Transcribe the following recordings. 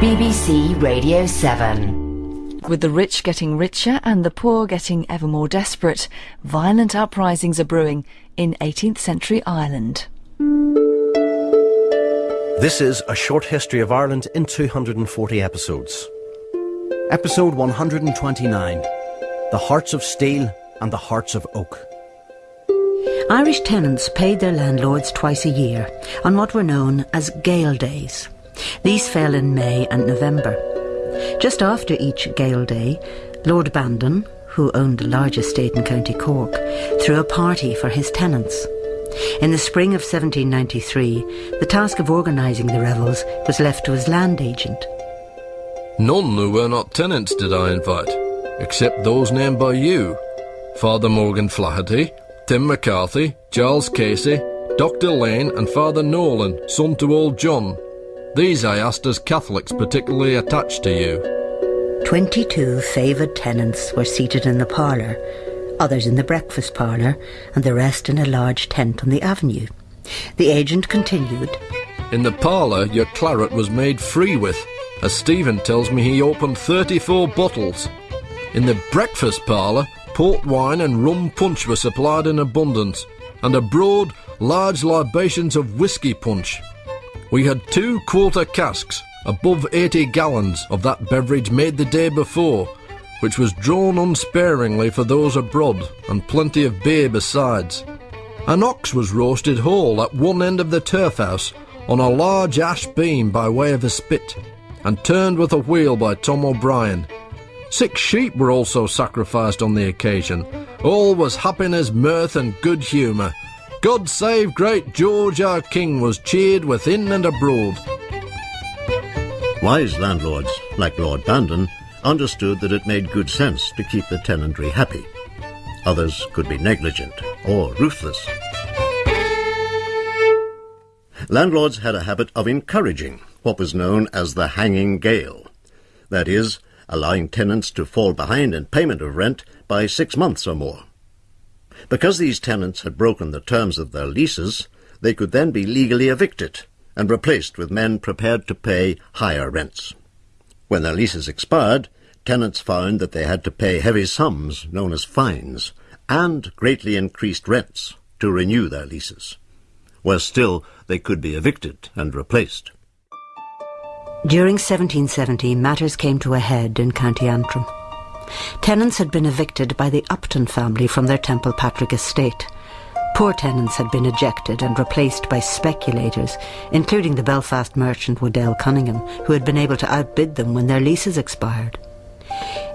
BBC Radio 7. With the rich getting richer and the poor getting ever more desperate, violent uprisings are brewing in 18th century Ireland. This is a short history of Ireland in 240 episodes. Episode 129 The Hearts of Steel and the Hearts of Oak. Irish tenants paid their landlords twice a year on what were known as Gale Days. These fell in May and November. Just after each Gale Day, Lord Bandon, who owned the largest estate in County Cork, threw a party for his tenants. In the spring of 1793, the task of organising the revels was left to his land agent. None who were not tenants did I invite, except those named by you Father Morgan Flaherty, Tim McCarthy, Charles Casey, Dr. Lane, and Father Nolan, son to old John. These I asked as Catholics particularly attached to you. Twenty-two favoured tenants were seated in the parlour, others in the breakfast parlour, and the rest in a large tent on the avenue. The agent continued. In the parlour, your claret was made free with, as Stephen tells me he opened 34 bottles. In the breakfast parlour, port wine and rum punch were supplied in abundance, and abroad, large libations of whisky punch. We had two quarter casks, above 80 gallons, of that beverage made the day before, which was drawn unsparingly for those abroad, and plenty of beer besides. An ox was roasted whole at one end of the turf house on a large ash beam by way of a spit, and turned with a wheel by Tom O'Brien. Six sheep were also sacrificed on the occasion. All was happiness, mirth, and good humour. God save great George our King was cheered within and abroad. Wise landlords, like Lord Bandon, understood that it made good sense to keep the tenantry happy. Others could be negligent or ruthless. Landlords had a habit of encouraging what was known as the hanging gale. That is, allowing tenants to fall behind in payment of rent by six months or more. Because these tenants had broken the terms of their leases, they could then be legally evicted and replaced with men prepared to pay higher rents. When their leases expired, tenants found that they had to pay heavy sums known as fines and greatly increased rents to renew their leases. Worse still, they could be evicted and replaced. During 1770, matters came to a head in County Antrim. Tenants had been evicted by the Upton family from their Temple Patrick estate. Poor tenants had been ejected and replaced by speculators, including the Belfast merchant Waddell Cunningham, who had been able to outbid them when their leases expired.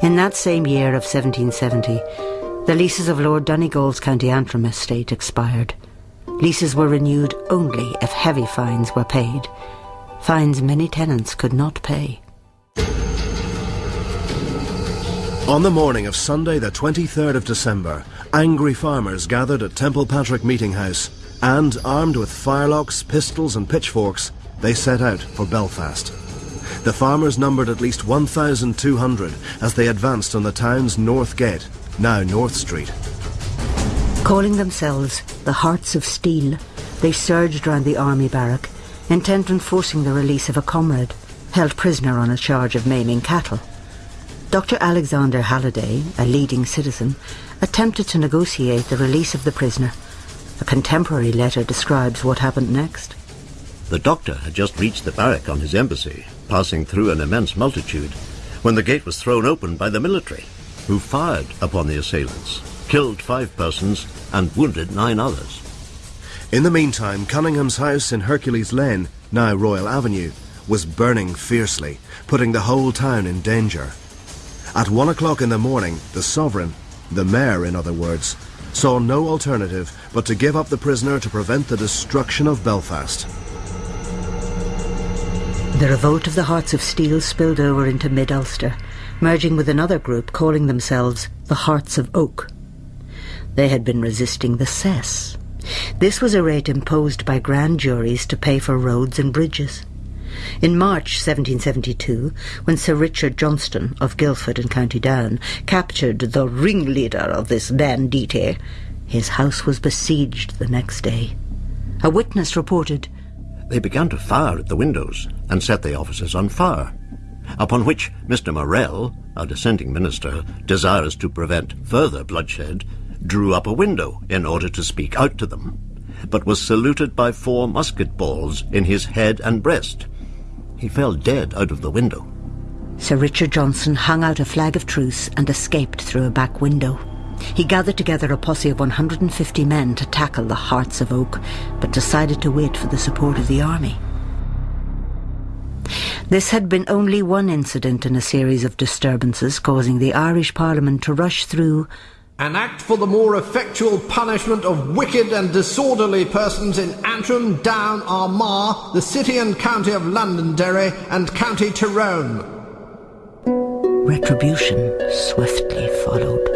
In that same year of 1770, the leases of Lord Donegal's County Antrim estate expired. Leases were renewed only if heavy fines were paid. Fines many tenants could not pay. On the morning of Sunday, the 23rd of December, angry farmers gathered at Temple Patrick Meeting House and, armed with firelocks, pistols, and pitchforks, they set out for Belfast. The farmers numbered at least 1,200 as they advanced on the town's North Gate, now North Street. Calling themselves the Hearts of Steel, they surged round the army barrack, intent on forcing the release of a comrade, held prisoner on a charge of maiming cattle. Dr. Alexander Halliday, a leading citizen, attempted to negotiate the release of the prisoner. A contemporary letter describes what happened next. The doctor had just reached the barrack on his embassy, passing through an immense multitude, when the gate was thrown open by the military, who fired upon the assailants, killed five persons, and wounded nine others. In the meantime, Cunningham's house in Hercules Lane, now Royal Avenue, was burning fiercely, putting the whole town in danger. At one o'clock in the morning, the sovereign, the mayor in other words, saw no alternative but to give up the prisoner to prevent the destruction of Belfast. The revolt of the Hearts of Steel spilled over into mid-Ulster, merging with another group calling themselves the Hearts of Oak. They had been resisting the cess. This was a rate imposed by grand juries to pay for roads and bridges. In March 1772, when Sir Richard Johnston of Gilford in County Down captured the ringleader of this banditti, his house was besieged the next day. A witness reported, They began to fire at the windows and set the offices on fire, upon which Mr. Morel, a dissenting minister, desirous to prevent further bloodshed, drew up a window in order to speak out to them, but was saluted by four musket balls in his head and breast. He fell dead out of the window. Sir Richard Johnson hung out a flag of truce and escaped through a back window. He gathered together a posse of 150 men to tackle the Hearts of Oak, but decided to wait for the support of the army. This had been only one incident in a series of disturbances causing the Irish Parliament to rush through an act for the more effectual punishment of wicked and disorderly persons in Antrim, Down, Armagh, the city and county of Londonderry, and County Tyrone. Retribution swiftly followed.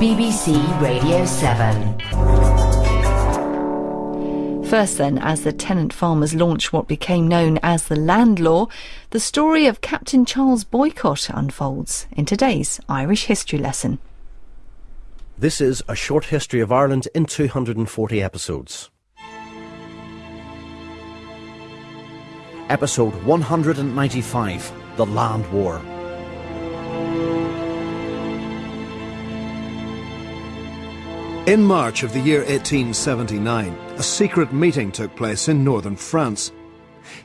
BBC Radio 7. First, then, as the tenant farmers launched what became known as the Land War, the story of Captain Charles Boycott unfolds in today's Irish history lesson. This is a short history of Ireland in 240 episodes. Episode 195 The Land War. In March of the year 1879, a secret meeting took place in northern France.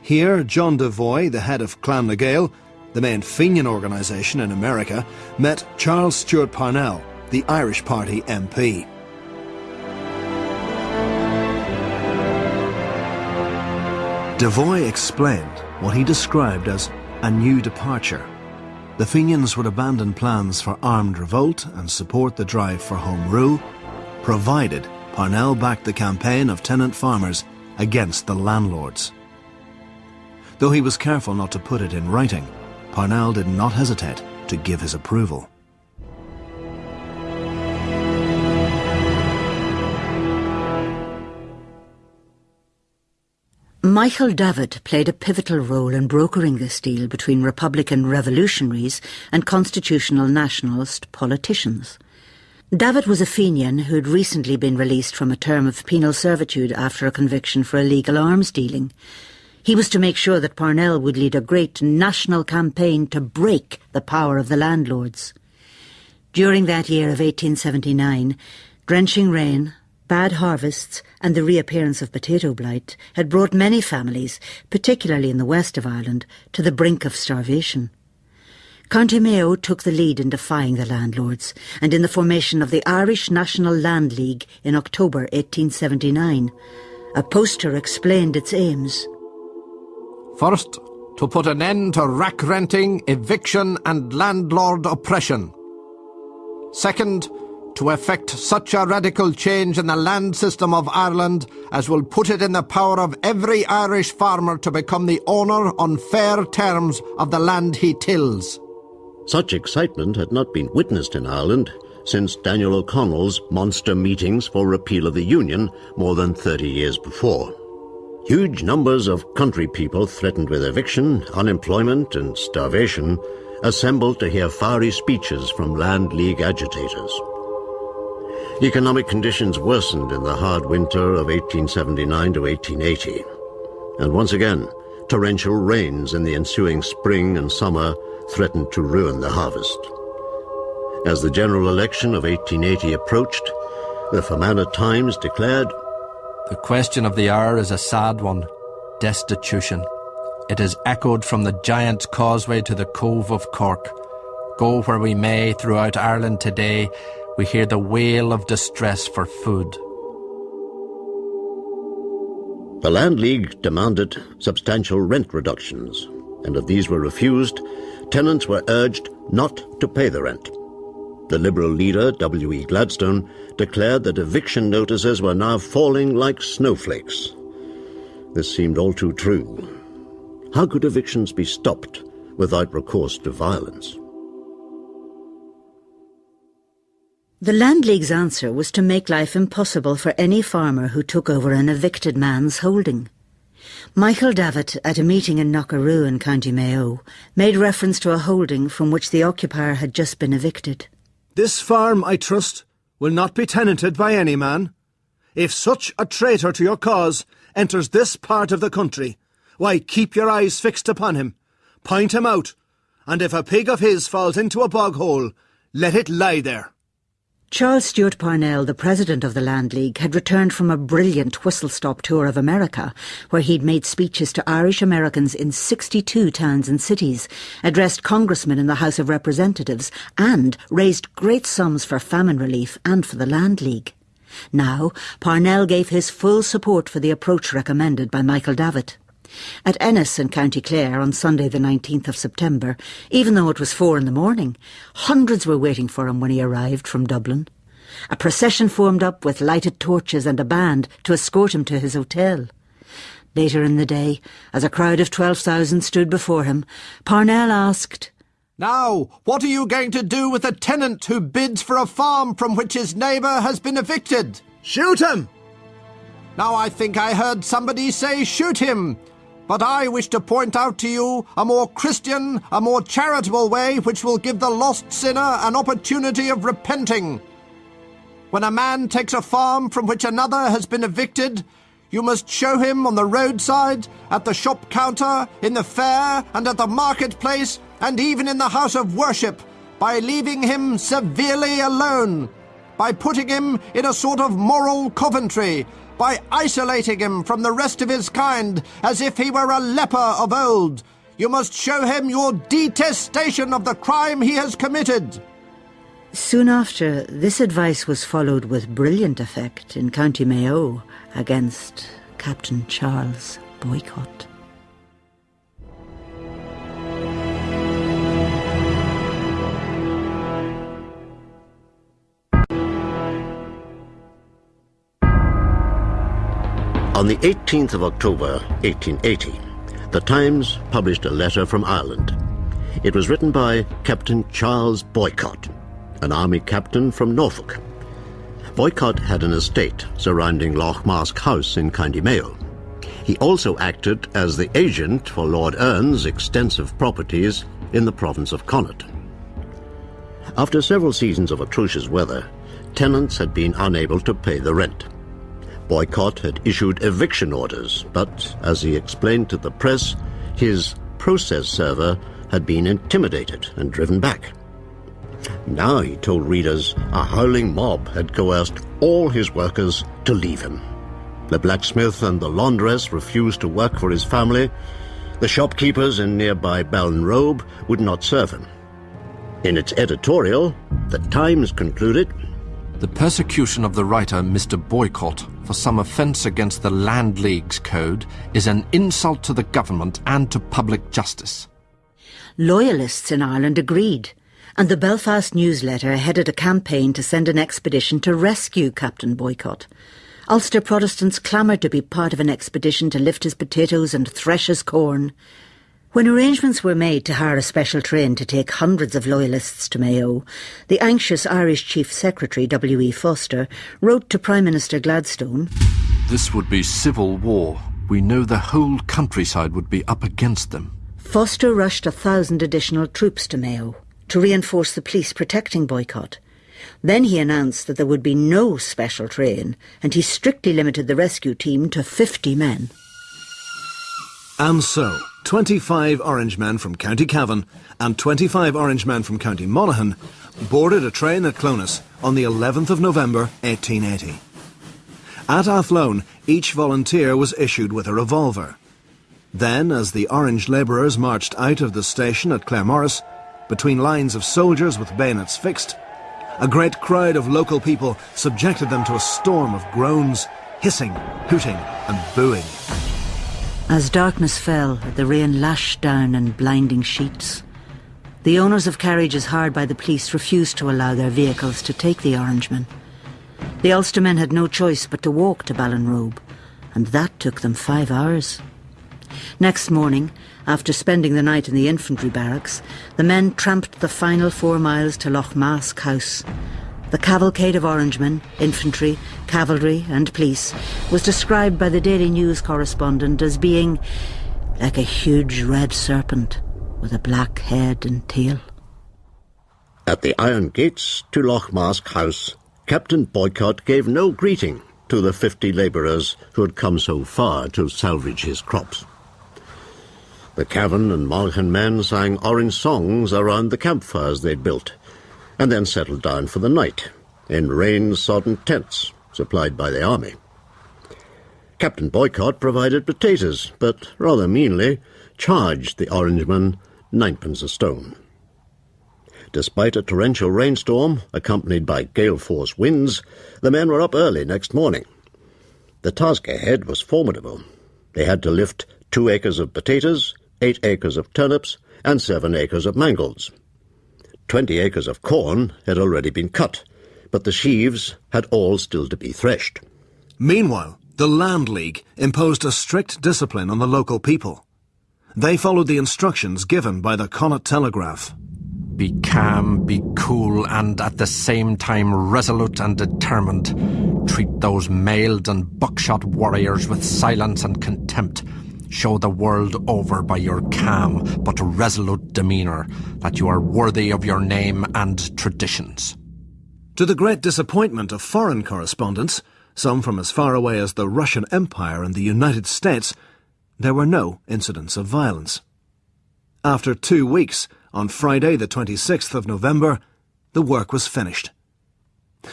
Here, John Devoy, the head of Clan na Gael, the main Fenian organisation in America, met Charles Stewart Parnell, the Irish Party MP. Devoy explained what he described as a new departure. The Fenians would abandon plans for armed revolt and support the drive for home rule provided Parnell backed the campaign of tenant farmers against the landlords. Though he was careful not to put it in writing, Parnell did not hesitate to give his approval. Michael Davitt played a pivotal role in brokering this deal between Republican revolutionaries and constitutional nationalist politicians. Davitt was a Fenian who had recently been released from a term of penal servitude after a conviction for illegal arms dealing. He was to make sure that Parnell would lead a great national campaign to break the power of the landlords. During that year of 1879, drenching rain, bad harvests, and the reappearance of potato blight had brought many families, particularly in the west of Ireland, to the brink of starvation. County Mayo took the lead in defying the landlords and in the formation of the Irish National Land League in October 1879. A poster explained its aims. First, to put an end to rack renting, eviction and landlord oppression. Second, to effect such a radical change in the land system of Ireland as will put it in the power of every Irish farmer to become the owner on fair terms of the land he tills. Such excitement had not been witnessed in Ireland since Daniel O'Connell's monster meetings for repeal of the Union more than 30 years before. Huge numbers of country people threatened with eviction, unemployment and starvation assembled to hear fiery speeches from Land League agitators. Economic conditions worsened in the hard winter of 1879 to 1880, and once again, torrential rains in the ensuing spring and summer threatened to ruin the harvest. As the general election of 1880 approached, the Fermanagh Times declared, The question of the hour is a sad one destitution. It is echoed from the Giant's Causeway to the Cove of Cork. Go where we may throughout Ireland today, we hear the wail of distress for food. The Land League demanded substantial rent reductions, and if these were refused, tenants were urged not to pay the rent. The Liberal leader, W.E. Gladstone, declared that eviction notices were now falling like snowflakes. This seemed all too true. How could evictions be stopped without recourse to violence? The Land League's answer was to make life impossible for any farmer who took over an evicted man's holding. Michael Davitt, at a meeting in Knockaroo in County Mayo, made reference to a holding from which the occupier had just been evicted. This farm, I trust, will not be tenanted by any man. If such a traitor to your cause enters this part of the country, why keep your eyes fixed upon him, point him out, and if a pig of his falls into a bog hole, let it lie there. Charles Stewart Parnell, the president of the Land League, had returned from a brilliant whistle-stop tour of America, where he'd made speeches to Irish Americans in 62 towns and cities, addressed congressmen in the House of Representatives, and raised great sums for famine relief and for the Land League. Now, Parnell gave his full support for the approach recommended by Michael Davitt. At Ennis in County Clare on Sunday the 19th of September, even though it was four in the morning, hundreds were waiting for him when he arrived from Dublin. A procession formed up with lighted torches and a band to escort him to his hotel. Later in the day, as a crowd of 12,000 stood before him, Parnell asked, Now, what are you going to do with a tenant who bids for a farm from which his neighbour has been evicted? Shoot him! Now I think I heard somebody say shoot him. But I wish to point out to you a more Christian, a more charitable way which will give the lost sinner an opportunity of repenting. When a man takes a farm from which another has been evicted, you must show him on the roadside, at the shop counter, in the fair, and at the marketplace, and even in the house of worship, by leaving him severely alone, by putting him in a sort of moral coventry, by isolating him from the rest of his kind as if he were a leper of old. You must show him your detestation of the crime he has committed. Soon after, this advice was followed with brilliant effect in County Mayo against Captain Charles Boycott. On the 18th of October, 1880, the Times published a letter from Ireland. It was written by Captain Charles Boycott, an army captain from Norfolk. Boycott had an estate surrounding Lough Mask House in County Mayo. He also acted as the agent for Lord Erne's extensive properties in the province of Connaught. After several seasons of atrocious weather, tenants had been unable to pay the rent. Boycott had issued eviction orders, but, as he explained to the press, his process server had been intimidated and driven back. Now, he told readers, a howling mob had coerced all his workers to leave him. The blacksmith and the laundress refused to work for his family. The shopkeepers in nearby Ballinrobe would not serve him. In its editorial, the Times concluded The persecution of the writer Mr. Boycott for some offence against the Land League's code is an insult to the government and to public justice. Loyalists in Ireland agreed, and the Belfast newsletter headed a campaign to send an expedition to rescue Captain Boycott. Ulster Protestants clamoured to be part of an expedition to lift his potatoes and thresh his corn. When arrangements were made to hire a special train to take hundreds of loyalists to Mayo, the anxious Irish Chief Secretary W.E. Forster wrote to Prime Minister Gladstone This would be civil war. We know the whole countryside would be up against them. Forster rushed a thousand additional troops to Mayo to reinforce the police protecting Boycott. Then he announced that there would be no special train, and he strictly limited the rescue team to 50 men. And so, 25 Orangemen from County Cavan and 25 Orangemen from County Monaghan boarded a train at Clones on the 11th of November 1880. At Athlone, each volunteer was issued with a revolver. Then, as the Orange labourers marched out of the station at Claremorris, between lines of soldiers with bayonets fixed, a great crowd of local people subjected them to a storm of groans, hissing, hooting, and booing. As darkness fell, the rain lashed down in blinding sheets. The owners of carriages hired by the police refused to allow their vehicles to take the Orangemen. The Ulstermen had no choice but to walk to Ballinrobe, and that took them five hours. Next morning, after spending the night in the infantry barracks, the men tramped the final four miles to Lough Mask House. The cavalcade of Orangemen, infantry, cavalry, and police was described by the Daily News correspondent as being like a huge red serpent with a black head and tail. At the iron gates to Lough Mask House, Captain Boycott gave no greeting to the fifty labourers who had come so far to salvage his crops. The Cavan and Monaghan men sang orange songs around the campfires they'd built, and then settled down for the night in rain-sodden tents supplied by the army. Captain Boycott provided potatoes, but rather meanly charged the Orangemen ninepence a stone. Despite a torrential rainstorm, accompanied by gale-force winds, the men were up early next morning. The task ahead was formidable. They had to lift two acres of potatoes, eight acres of turnips, and seven acres of mangolds. Twenty acres of corn had already been cut, but the sheaves had all still to be threshed. Meanwhile, the Land League imposed a strict discipline on the local people. They followed the instructions given by the Connaught Telegraph. Be calm, be cool, and at the same time resolute and determined. Treat those mailed and buckshot warriors with silence and contempt. Show the world over by your calm but resolute demeanour that you are worthy of your name and traditions. To the great disappointment of foreign correspondents, some from as far away as the Russian Empire and the United States, there were no incidents of violence. After two weeks, on Friday, the 26th of November, the work was finished.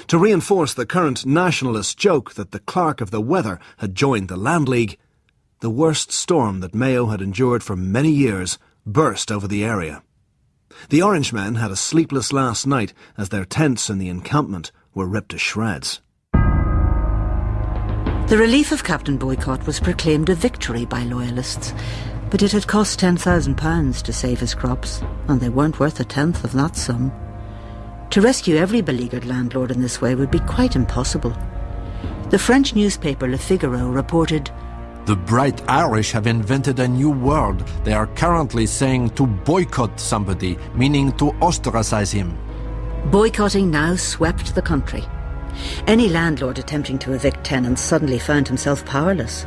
To reinforce the current nationalist joke that the clerk of the weather had joined the Land League, the worst storm that Mayo had endured for many years burst over the area. The Orangemen had a sleepless last night as their tents in the encampment were ripped to shreds. The relief of Captain Boycott was proclaimed a victory by Loyalists, but it had cost £10,000 to save his crops, and they weren't worth a tenth of that sum. To rescue every beleaguered landlord in this way would be quite impossible. The French newspaper Le Figaro reported The bright Irish have invented a new word. They are currently saying to boycott somebody, meaning to ostracize him. Boycotting now swept the country. Any landlord attempting to evict tenants suddenly found himself powerless.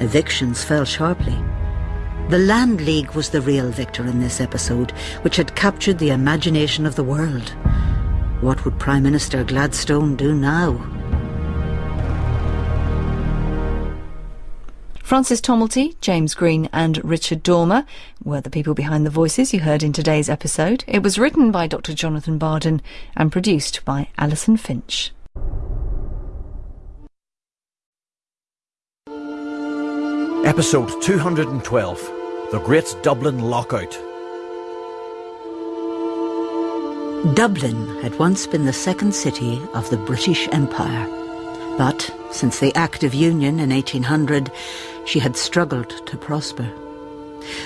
Evictions fell sharply. The Land League was the real victor in this episode, which had captured the imagination of the world. What would Prime Minister Gladstone do now? Francis Tomelty, James Green, and Richard Dormer were the people behind the voices you heard in today's episode. It was written by Dr. Jonathan Bardon and produced by Alison Finch. Episode 212 The Great Dublin Lockout. Dublin had once been the second city of the British Empire. But since the Act of Union in 1800, she had struggled to prosper.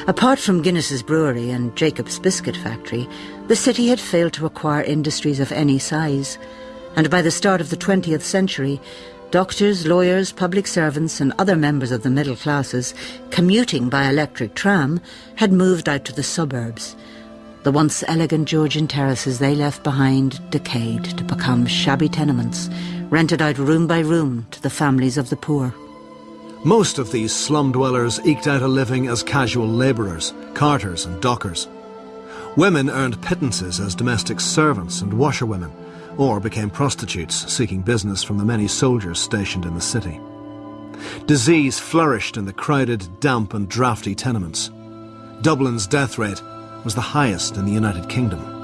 Apart from Guinness's brewery and Jacob's biscuit factory, the city had failed to acquire industries of any size. And by the start of the 20th century, doctors, lawyers, public servants and other members of the middle classes commuting by electric tram had moved out to the suburbs. The once elegant Georgian terraces they left behind decayed to become shabby tenements, rented out room by room to the families of the poor. Most of these slum dwellers eked out a living as casual labourers, carters and dockers. Women earned pittances as domestic servants and washerwomen, or became prostitutes seeking business from the many soldiers stationed in the city. Disease flourished in the crowded, damp and draughty tenements. Dublin's death rate was the highest in the United Kingdom.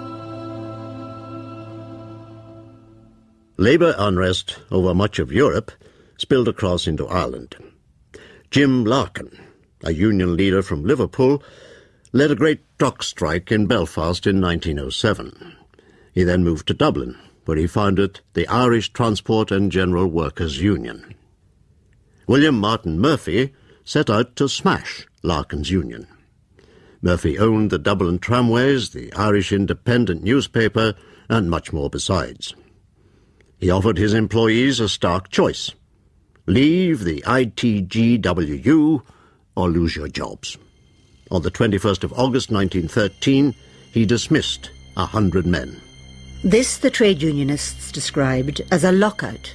Labour unrest over much of Europe spilled across into Ireland. Jim Larkin, a union leader from Liverpool, led a great dock strike in Belfast in 1907. He then moved to Dublin, where he founded the Irish Transport and General Workers Union. William Martin Murphy set out to smash Larkin's union. Murphy owned the Dublin Tramways, the Irish Independent newspaper, and much more besides. He offered his employees a stark choice leave the ITGWU or lose your jobs. On the 21st of August 1913, he dismissed a hundred men. This the trade unionists described as a lockout,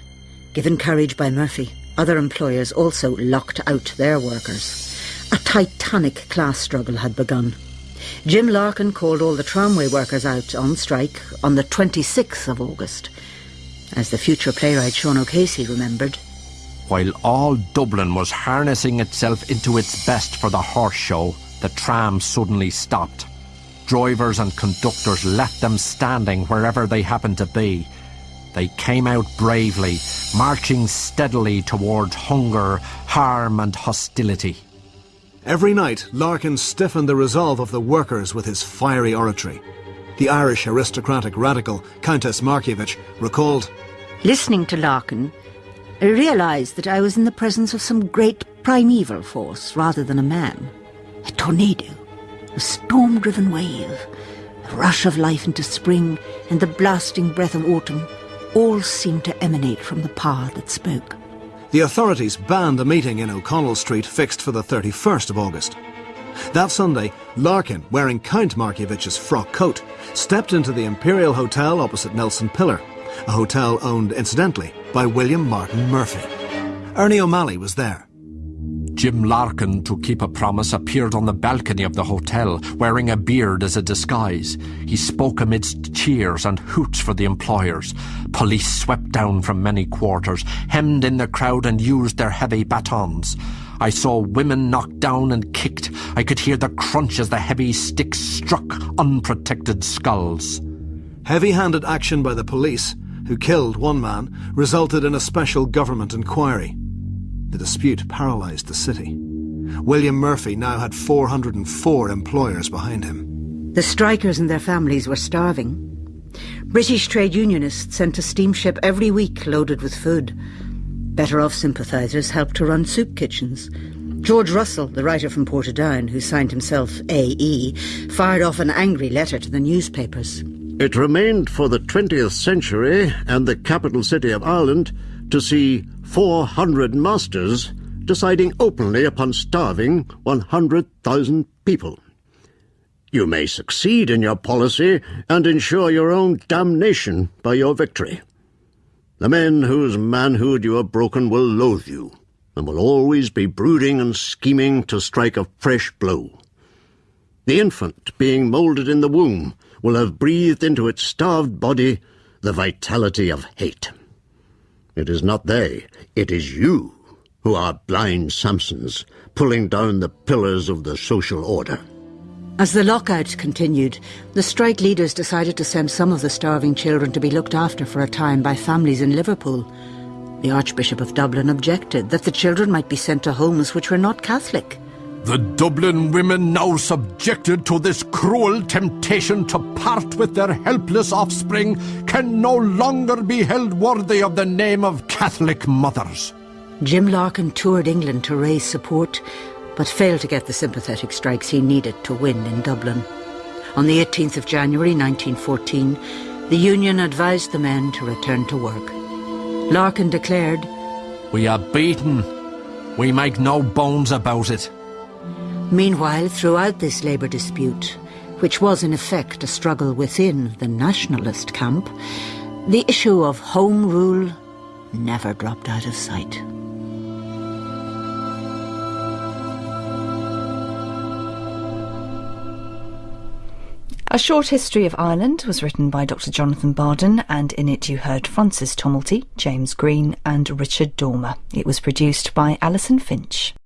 given courage by Murphy. Other employers also locked out their workers. A titanic class struggle had begun. Jim Larkin called all the tramway workers out on strike on the 26th of August. As the future playwright Sean O'Casey remembered, While all Dublin was harnessing itself into its best for the horse show, the tram suddenly stopped. Drivers and conductors left them standing wherever they happened to be. They came out bravely, marching steadily towards hunger, harm, and hostility. Every night, Larkin stiffened the resolve of the workers with his fiery oratory. The Irish aristocratic radical Countess Markievicz recalled, Listening to Larkin, I realised that I was in the presence of some great primeval force rather than a man. A tornado, a storm-driven wave, a rush of life into spring, and the blasting breath of autumn all seemed to emanate from the power that spoke. The authorities banned a meeting in O'Connell Street fixed for the 31st of August. That Sunday, Larkin, wearing Count Markievicz's frock coat, stepped into the Imperial Hotel opposite Nelson Pillar, a hotel owned, incidentally, by William Martin Murphy. Ernie O'Malley was there. Jim Larkin, to keep a promise, appeared on the balcony of the hotel, wearing a beard as a disguise. He spoke amidst cheers and hoots for the employers. Police swept down from many quarters, hemmed in the crowd and used their heavy batons. I saw women knocked down and kicked. I could hear the crunch as the heavy sticks struck unprotected skulls. Heavy-handed action by the police, who killed one man, resulted in a special government inquiry. The dispute paralysed the city. William Murphy now had 404 employers behind him. The strikers and their families were starving. British trade unionists sent a steamship every week loaded with food. Better off sympathisers helped to run soup kitchens. George Russell, the writer from Portadown, who signed himself A.E., fired off an angry letter to the newspapers. It remained for the 20th century and the capital city of Ireland to see 400 masters deciding openly upon starving 100,000 people. You may succeed in your policy and ensure your own damnation by your victory. The men whose manhood you have broken will loathe you, and will always be brooding and scheming to strike a fresh blow. The infant, being moulded in the womb, will have breathed into its starved body the vitality of hate. It is not they, it is you who are blind Samsons, pulling down the pillars of the social order. As the lockout continued, the strike leaders decided to send some of the starving children to be looked after for a time by families in Liverpool. The Archbishop of Dublin objected that the children might be sent to homes which were not Catholic. The Dublin women now subjected to this cruel temptation to part with their helpless offspring can no longer be held worthy of the name of Catholic mothers. Jim Larkin toured England to raise support, but failed to get the sympathetic strikes he needed to win in Dublin. On the 18th of January 1914, the union advised the men to return to work. Larkin declared, We are beaten. We make no bones about it. Meanwhile, throughout this labour dispute, which was in effect a struggle within the nationalist camp, the issue of home rule never dropped out of sight. A Short History of Ireland was written by Dr. Jonathan Bardon, and in it you heard Francis Tomelty, James Green, and Richard Dormer. It was produced by Alison Finch.